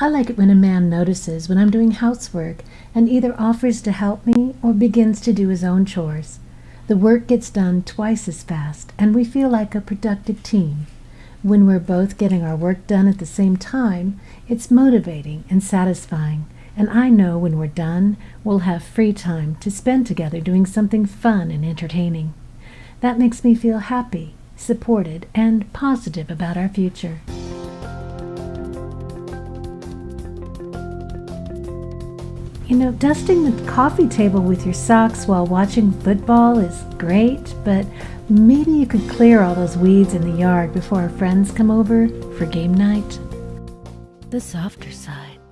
I like it when a man notices when I'm doing housework and either offers to help me or begins to do his own chores. The work gets done twice as fast, and we feel like a productive team. When we're both getting our work done at the same time, it's motivating and satisfying, and I know when we're done, we'll have free time to spend together doing something fun and entertaining. That makes me feel happy, supported, and positive about our future. You know, dusting the coffee table with your socks while watching football is great, but maybe you could clear all those weeds in the yard before our friends come over for game night. The softer side.